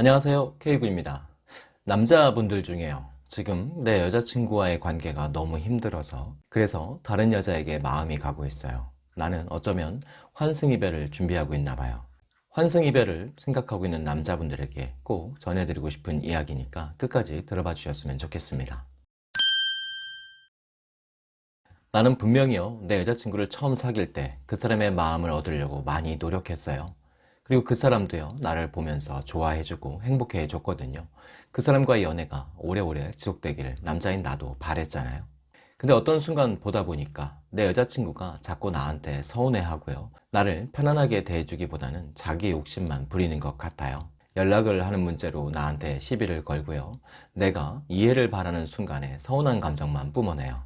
안녕하세요. K군입니다. 남자분들 중에요. 지금 내 여자친구와의 관계가 너무 힘들어서 그래서 다른 여자에게 마음이 가고 있어요. 나는 어쩌면 환승이별을 준비하고 있나 봐요. 환승이별을 생각하고 있는 남자분들에게 꼭 전해드리고 싶은 이야기니까 끝까지 들어봐 주셨으면 좋겠습니다. 나는 분명히요. 내 여자친구를 처음 사귈 때 그 사람의 마음을 얻으려고 많이 노력했어요 그리고 그 사람도요 나를 보면서 좋아해주고 행복해 줬거든요. 그 사람과의 연애가 오래오래 지속되기를 남자인 나도 바랬잖아요. 근데 어떤 순간 보다 보니까 내 여자친구가 자꾸 나한테 서운해 하고요. 나를 편안하게 대해주기보다는 자기 욕심만 부리는 것 같아요. 연락을 하는 문제로 나한테 시비를 걸고요. 내가 이해를 바라는 순간에 서운한 감정만 뿜어내요.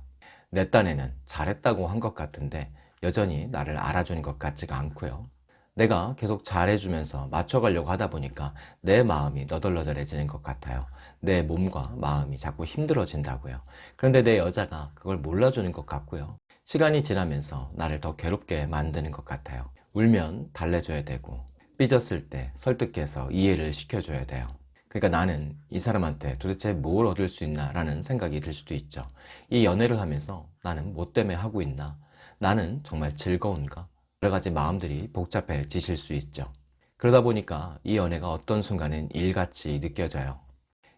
내 딴에는 잘했다고 한 것 같은데 여전히 나를 알아주는 것 같지가 않고요 내가 계속 잘해주면서 맞춰가려고 하다 보니까 내 마음이 너덜너덜해지는 것 같아요. 내 몸과 마음이 자꾸 힘들어진다고요. 그런데 내 여자가 그걸 몰라주는 것 같고요. 시간이 지나면서 나를 더 괴롭게 만드는 것 같아요. 울면 달래줘야 되고 삐졌을 때 설득해서 이해를 시켜줘야 돼요. 그러니까 나는 이 사람한테 도대체 뭘 얻을 수 있나 라는 생각이 들 수도 있죠. 이 연애를 하면서 나는 뭐 때문에 하고 있나? 나는 정말 즐거운가 여러 가지 마음들이 복잡해지실 수 있죠. 그러다 보니까 이 연애가 어떤 순간은 일같이 느껴져요.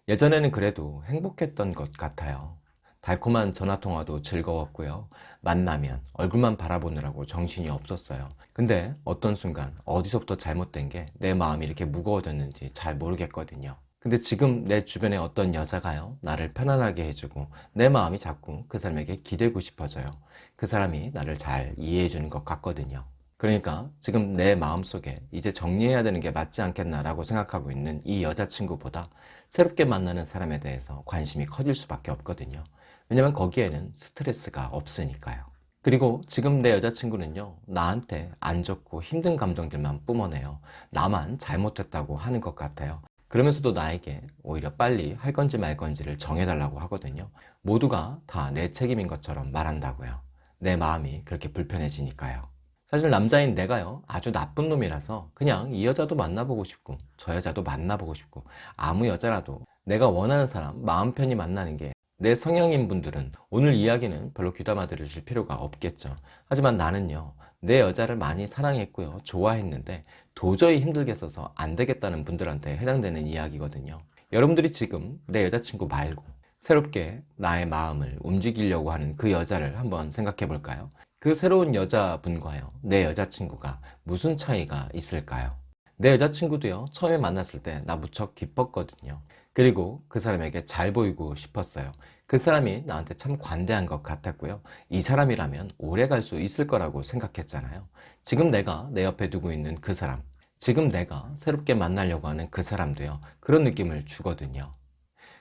예전에는 그래도 행복했던 것 같아요. 달콤한 전화통화도 즐거웠고요. 만나면 얼굴만 바라보느라고 정신이 없었어요. 근데 어떤 순간 어디서부터 잘못된 게 내 마음이 이렇게 무거워졌는지 잘 모르겠거든요. 근데 지금 내 주변에 어떤 여자가요? 나를 편안하게 해주고 내 마음이 자꾸 그 사람에게 기대고 싶어져요. 그 사람이 나를 잘 이해해 주는 것 같거든요 그러니까 지금 내 마음속에 이제 정리해야 되는 게 맞지 않겠나 라고 생각하고 있는 이 여자친구보다 새롭게 만나는 사람에 대해서 관심이 커질 수밖에 없거든요. 왜냐면 거기에는 스트레스가 없으니까요. 그리고 지금 내 여자친구는요 나한테 안 좋고 힘든 감정들만 뿜어내요. 나만 잘못했다고 하는 것 같아요. 그러면서도 나에게 오히려 빨리 할 건지 말 건지를 정해달라고 하거든요. 모두가 다 내 책임인 것처럼 말한다고요. 내 마음이 그렇게 불편해지니까요 사실 남자인 내가요 아주 나쁜 놈이라서 그냥 이 여자도 만나보고 싶고 저 여자도 만나보고 싶고 아무 여자라도 내가 원하는 사람 마음 편히 만나는 게 내 성향인 분들은 오늘 이야기는 별로 귀담아 들으실 필요가 없겠죠. 하지만 나는요 내 여자를 많이 사랑했고요 좋아했는데 도저히 힘들겠어서 안 되겠다는 분들한테 해당되는 이야기거든요. 여러분들이 지금 내 여자친구 말고 새롭게 나의 마음을 움직이려고 하는 그 여자를 한번 생각해 볼까요 그 새로운 여자분과요. 내 여자친구가 무슨 차이가 있을까요? 내 여자친구도요 처음에 만났을 때 나 무척 기뻤거든요. 그리고 그 사람에게 잘 보이고 싶었어요. 그 사람이 나한테 참 관대한 것 같았고요. 이 사람이라면 오래 갈 수 있을 거라고 생각했잖아요. 지금 내가 내 옆에 두고 있는 그 사람 지금 내가 새롭게 만나려고 하는 그 사람도요 그런 느낌을 주거든요.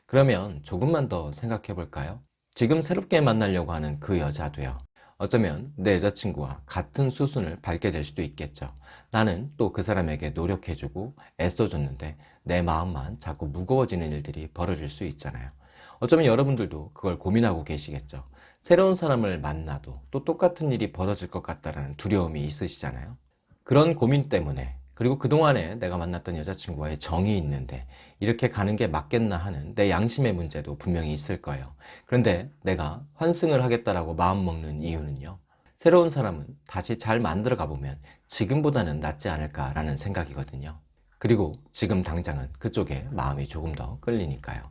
그러면 조금만 더 생각해 볼까요? 지금 새롭게 만나려고 하는 그 여자도요 어쩌면 내 여자친구와 같은 수순을 밟게 될 수도 있겠죠. 나는 또 그 사람에게 노력해주고 애써줬는데 내 마음만 자꾸 무거워지는 일들이 벌어질 수 있잖아요. 어쩌면 여러분들도 그걸 고민하고 계시겠죠. 새로운 사람을 만나도 또 똑같은 일이 벌어질 것 같다는 두려움이 있으시잖아요. 그런 고민 때문에 그리고 그동안에 내가 만났던 여자친구와의 정이 있는데 이렇게 가는 게 맞겠나 하는 내 양심의 문제도 분명히 있을 거예요. 그런데 내가 환승을 하겠다라고 마음먹는 이유는요. 새로운 사람은 다시 잘 만들어 가보면 지금보다는 낫지 않을까 라는 생각이거든요. 그리고 지금 당장은 그쪽에 마음이 조금 더 끌리니까요.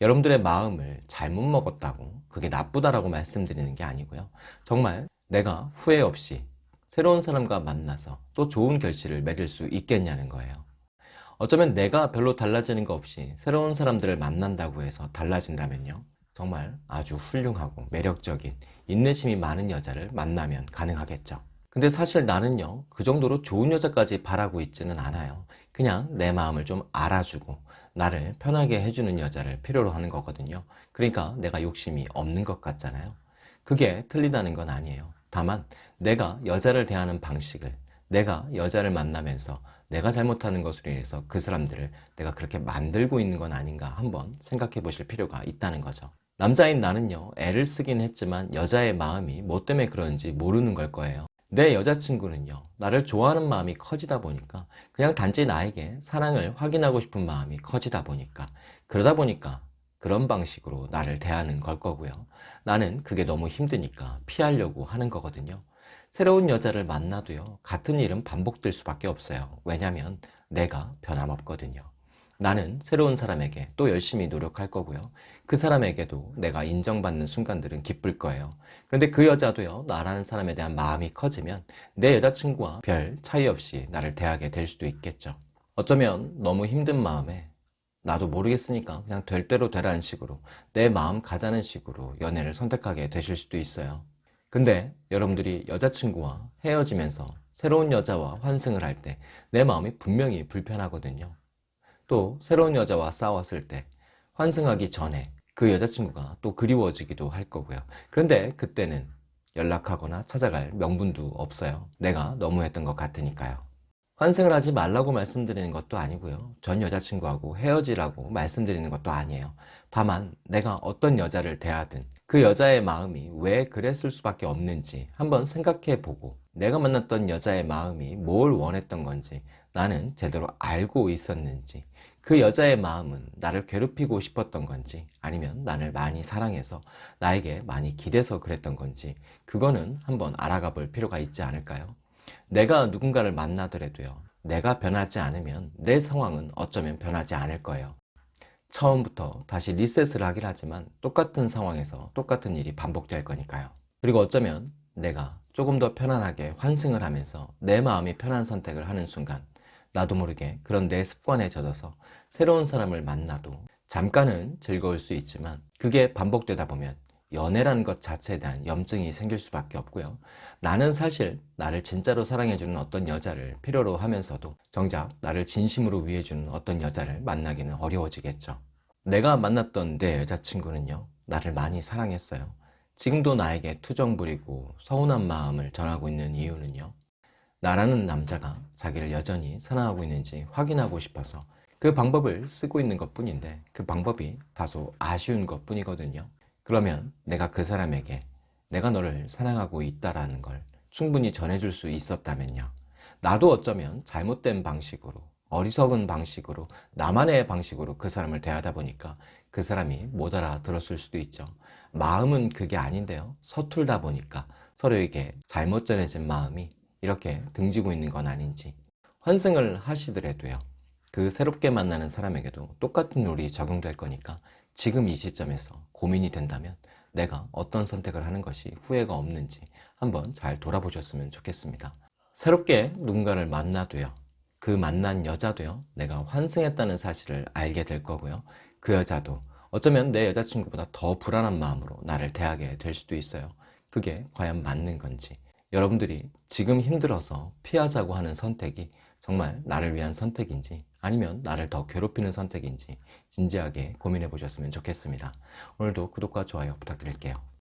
여러분들의 마음을 잘못 먹었다고 그게 나쁘다라고 말씀드리는 게 아니고요. 정말 내가 후회 없이 새로운 사람과 만나서 또 좋은 결실을 맺을 수 있겠냐는 거예요. 어쩌면 내가 별로 달라지는 거 없이 새로운 사람들을 만난다고 해서 달라진다면요. 정말 아주 훌륭하고 매력적인 인내심이 많은 여자를 만나면 가능하겠죠. 근데 사실 나는요 그 정도로 좋은 여자까지 바라고 있지는 않아요. 그냥 내 마음을 좀 알아주고 나를 편하게 해주는 여자를 필요로 하는 거거든요. 그러니까 내가 욕심이 없는 것 같잖아요. 그게 틀리다는 건 아니에요 다만 내가 여자를 대하는 방식을 내가 여자를 만나면서 내가 잘못하는 것으로 인해서 그 사람들을 내가 그렇게 만들고 있는 건 아닌가 한번 생각해 보실 필요가 있다는 거죠. 남자인 나는요 애를 쓰긴 했지만 여자의 마음이 뭐 때문에 그런지 모르는 걸 거예요. 내 여자친구는요, 나를 좋아하는 마음이 커지다 보니까 그냥 단지 나에게 사랑을 확인하고 싶은 마음이 커지다 보니까 그러다 보니까 그런 방식으로 나를 대하는 걸 거고요. 나는 그게 너무 힘드니까 피하려고 하는 거거든요. 새로운 여자를 만나도요, 같은 일은 반복될 수밖에 없어요. 왜냐면 내가 변함없거든요. 나는 새로운 사람에게 또 열심히 노력할 거고요. 그 사람에게도 내가 인정받는 순간들은 기쁠 거예요. 그런데 그 여자도요, 나라는 사람에 대한 마음이 커지면 내 여자친구와 별 차이 없이 나를 대하게 될 수도 있겠죠. 어쩌면 너무 힘든 마음에 나도 모르겠으니까 그냥 될 대로 되라는 식으로 내 마음 가자는 식으로 연애를 선택하게 되실 수도 있어요. 근데 여러분들이 여자친구와 헤어지면서 새로운 여자와 환승을 할 때 내 마음이 분명히 불편하거든요. 또 새로운 여자와 싸웠을 때 환승하기 전에 그 여자친구가 또 그리워지기도 할 거고요. 그런데 그때는 연락하거나 찾아갈 명분도 없어요. 내가 너무했던 것 같으니까요. 환승을 하지 말라고 말씀드리는 것도 아니고요. 전 여자친구하고 헤어지라고 말씀드리는 것도 아니에요. 다만 내가 어떤 여자를 대하든 그 여자의 마음이 왜 그랬을 수밖에 없는지 한번 생각해 보고 내가 만났던 여자의 마음이 뭘 원했던 건지 나는 제대로 알고 있었는지 그 여자의 마음은 나를 괴롭히고 싶었던 건지 아니면 나를 많이 사랑해서 나에게 많이 기대서 그랬던 건지 그거는 한번 알아가 볼 필요가 있지 않을까요? 내가 누군가를 만나더라도요. 내가 변하지 않으면 내 상황은 어쩌면 변하지 않을 거예요. 처음부터 다시 리셋을 하긴 하지만 똑같은 상황에서 똑같은 일이 반복될 거니까요. 그리고 어쩌면 내가 조금 더 편안하게 환승을 하면서 내 마음이 편한 선택을 하는 순간 나도 모르게 그런 내 습관에 젖어서 새로운 사람을 만나도 잠깐은 즐거울 수 있지만 그게 반복되다 보면 연애라는 것 자체에 대한 염증이 생길 수밖에 없고요. 나는 사실 나를 진짜로 사랑해주는 어떤 여자를 필요로 하면서도 정작 나를 진심으로 위해주는 어떤 여자를 만나기는 어려워지겠죠. 내가 만났던 내 여자친구는요. 나를 많이 사랑했어요. 지금도 나에게 투정 부리고 서운한 마음을 전하고 있는 이유는요. 나라는 남자가 자기를 여전히 사랑하고 있는지 확인하고 싶어서 그 방법을 쓰고 있는 것 뿐인데 그 방법이 다소 아쉬운 것 뿐이거든요. 그러면 내가 그 사람에게 내가 너를 사랑하고 있다라는 걸 충분히 전해줄 수 있었다면요. 나도 어쩌면 잘못된 방식으로 어리석은 방식으로 나만의 방식으로 그 사람을 대하다 보니까 그 사람이 못 알아들었을 수도 있죠. 마음은 그게 아닌데요. 서툴다 보니까 서로에게 잘못 전해진 마음이 이렇게 등지고 있는 건 아닌지 환승을 하시더라도요. 그 새롭게 만나는 사람에게도 똑같은 룰이 적용될 거니까 지금 이 시점에서 고민이 된다면 내가 어떤 선택을 하는 것이 후회가 없는지 한번 잘 돌아보셨으면 좋겠습니다. 새롭게 누군가를 만나도요. 그 만난 여자도요. 내가 환승했다는 사실을 알게 될 거고요. 그 여자도 어쩌면 내 여자친구보다 더 불안한 마음으로 나를 대하게 될 수도 있어요. 그게 과연 맞는 건지 여러분들이 지금 힘들어서 피하자고 하는 선택이 정말 나를 위한 선택인지 아니면 나를 더 괴롭히는 선택인지 진지하게 고민해 보셨으면 좋겠습니다. 오늘도 구독과 좋아요 부탁드릴게요.